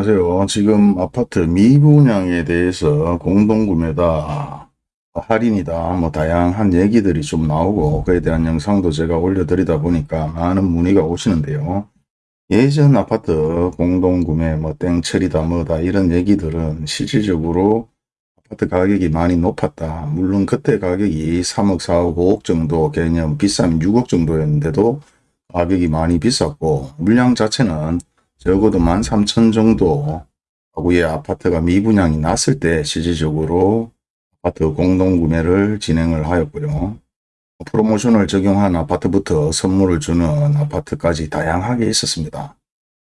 안녕하세요. 지금 아파트 미분양에 대해서 공동구매다, 할인이다, 뭐 다양한 얘기들이 좀 나오고 그에 대한 영상도 제가 올려드리다 보니까 많은 문의가 오시는데요. 예전 아파트 공동구매 뭐 땡처리다 뭐다 이런 얘기들은 실질적으로 아파트 가격이 많이 높았다. 물론 그때 가격이 3억, 4억, 5억 정도 개념 비싸면 6억 정도였는데도 가격이 많이 비쌌고 물량 자체는 적어도 13,000 정도 하구의 아파트가 미분양이 났을 때 실질적으로 아파트 공동구매를 진행을 하였고요. 프로모션을 적용한 아파트부터 선물을 주는 아파트까지 다양하게 있었습니다.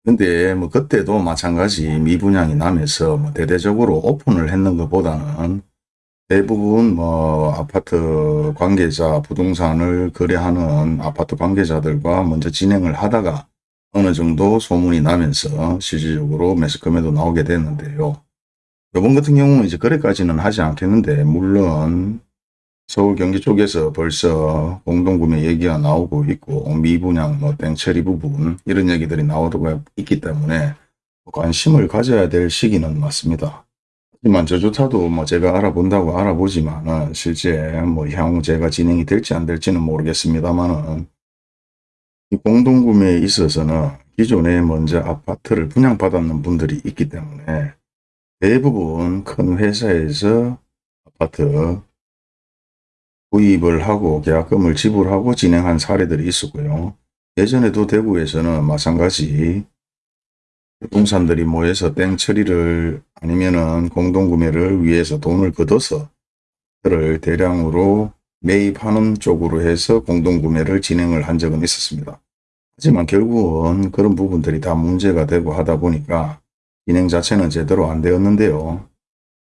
근데 뭐 그때도 마찬가지 미분양이 나면서 뭐 대대적으로 오픈을 했는 것보다는 대부분 뭐 아파트 관계자 부동산을 거래하는 아파트 관계자들과 먼저 진행을 하다가 어느 정도 소문이 나면서 실질적으로 매스컴에도 나오게 됐는데요. 이번 같은 경우는 이제 거래까지는 하지 않겠는데 물론 서울 경기 쪽에서 벌써 공동구매 얘기가 나오고 있고 미분양 뭐 땡처리 부분 이런 얘기들이 나오고 있기 때문에 관심을 가져야 될 시기는 맞습니다. 하지만 저조차도 뭐 제가 알아본다고 알아보지만은 실제 뭐 향후 제가 진행이 될지 안 될지는 모르겠습니다만은 이 공동구매에 있어서는 기존에 먼저 아파트를 분양받았는 분들이 있기 때문에 대부분 큰 회사에서 아파트 구입을 하고 계약금을 지불하고 진행한 사례들이 있었고요. 예전에도 대구에서는 마찬가지 부동산들이 모여서 땡 처리를 아니면은 공동구매를 위해서 돈을 걷어서 그를 대량으로 매입하는 쪽으로 해서 공동구매를 진행을 한 적은 있었습니다. 하지만 결국은 그런 부분들이 다 문제가 되고 하다 보니까 진행 자체는 제대로 안 되었는데요.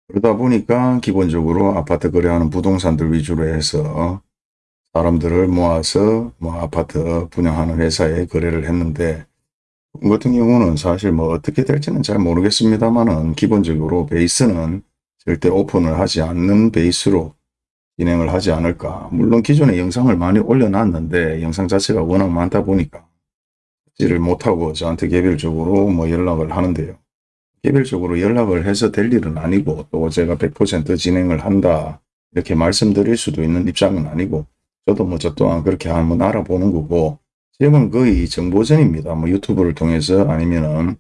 그러다 보니까 기본적으로 아파트 거래하는 부동산들 위주로 해서 사람들을 모아서 뭐 아파트 분양하는 회사에 거래를 했는데 같은 경우는 사실 뭐 어떻게 될지는 잘 모르겠습니다만은 기본적으로 베이스는 절대 오픈을 하지 않는 베이스로 진행을 하지 않을까. 물론 기존에 영상을 많이 올려놨는데 영상 자체가 워낙 많다 보니까 지를 못하고 저한테 개별적으로 뭐 연락을 하는데요. 개별적으로 연락을 해서 될 일은 아니고 또 제가 100% 진행을 한다 이렇게 말씀드릴 수도 있는 입장은 아니고 저도 뭐 저 또한 그렇게 한번 알아보는 거고 지금은 거의 정보전입니다. 뭐 유튜브를 통해서 아니면은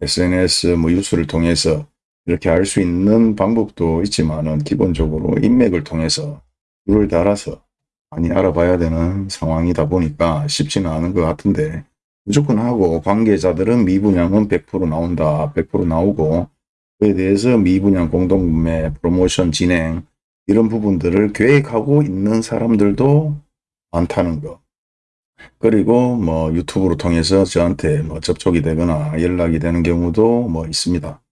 SNS 뭐 뉴스를 통해서 이렇게 알 수 있는 방법도 있지만은 기본적으로 인맥을 통해서 줄을 달아서 많이 알아봐야 되는 상황이다 보니까 쉽지는 않은 것 같은데 무조건 하고 관계자들은 미분양은 100% 나온다. 100% 나오고 그에 대해서 미분양 공동구매 프로모션 진행 이런 부분들을 계획하고 있는 사람들도 많다는 거. 그리고 뭐 유튜브로 통해서 저한테 뭐 접촉이 되거나 연락이 되는 경우도 뭐 있습니다.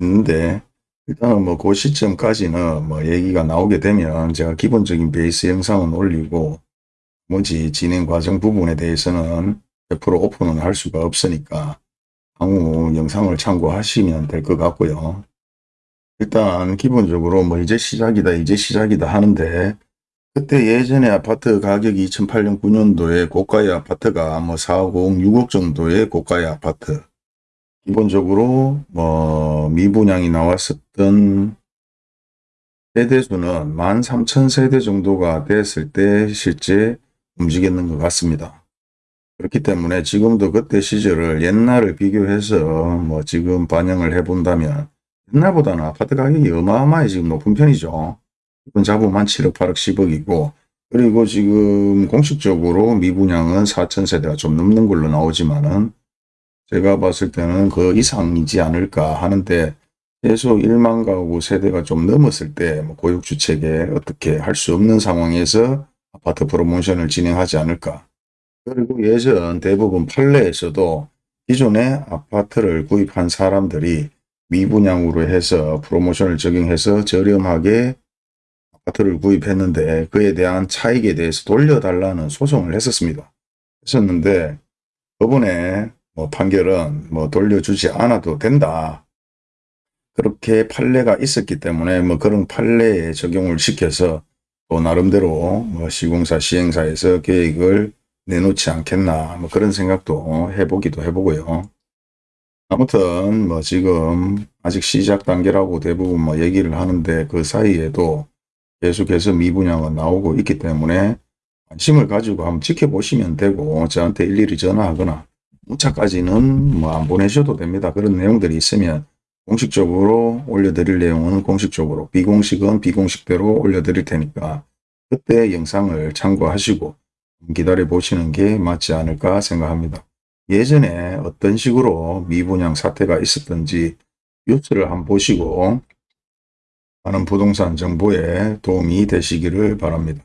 있는데 일단은 뭐 그 시점까지는 뭐 얘기가 나오게 되면 제가 기본적인 베이스 영상은 올리고 뭐지 진행 과정 부분에 대해서는 100% 오픈은 할 수가 없으니까 향후 영상을 참고하시면 될 것 같고요. 일단 기본적으로 뭐 이제 시작이다 이제 시작이다 하는데 그때 예전에 아파트 가격이 2008년 9년도에 고가의 아파트가 뭐 4억 5억 6억 정도의 고가의 아파트 기본적으로 뭐 미분양이 나왔었던 세대수는 13,000세대 정도가 됐을 때 실제 움직였는 것 같습니다. 그렇기 때문에 지금도 그때 시절을 옛날을 비교해서 뭐 지금 반영을 해 본다면 옛날보다는 아파트 가격이 어마어마하게 지금 높은 편이죠. 이건 잡으면 7억, 8억, 10억이고 그리고 지금 공식적으로 미분양은 4천세대가 좀 넘는 걸로 나오지만은 제가 봤을 때는 그 이상이지 않을까 하는데 최소 1만 가구 세대가 좀 넘었을 때뭐 고육주택에 어떻게 할 수 없는 상황에서 아파트 프로모션을 진행하지 않을까. 그리고 예전 대부분 판례에서도 기존에 아파트를 구입한 사람들이 미분양으로 해서 프로모션을 적용해서 저렴하게 아파트를 구입했는데 그에 대한 차익에 대해서 돌려달라는 소송을 했었습니다. 했었는데 법원에 뭐 판결은 뭐 돌려주지 않아도 된다. 그렇게 판례가 있었기 때문에 뭐 그런 판례에 적용을 시켜서 또 나름대로 뭐 시공사 시행사에서 계획을 내놓지 않겠나 뭐 그런 생각도 해보기도 해보고요. 아무튼 뭐 지금 아직 시작 단계라고 대부분 뭐 얘기를 하는데 그 사이에도 계속해서 미분양은 나오고 있기 때문에 관심을 가지고 한번 지켜보시면 되고 저한테 일일이 전화하거나 문자까지는 뭐 안 보내셔도 됩니다. 그런 내용들이 있으면 공식적으로 올려드릴 내용은 공식적으로 비공식은 비공식대로 올려드릴 테니까 그때 영상을 참고하시고 기다려 보시는 게 맞지 않을까 생각합니다. 예전에 어떤 식으로 미분양 사태가 있었던지 뉴스를 한번 보시고 많은 부동산 정보에 도움이 되시기를 바랍니다.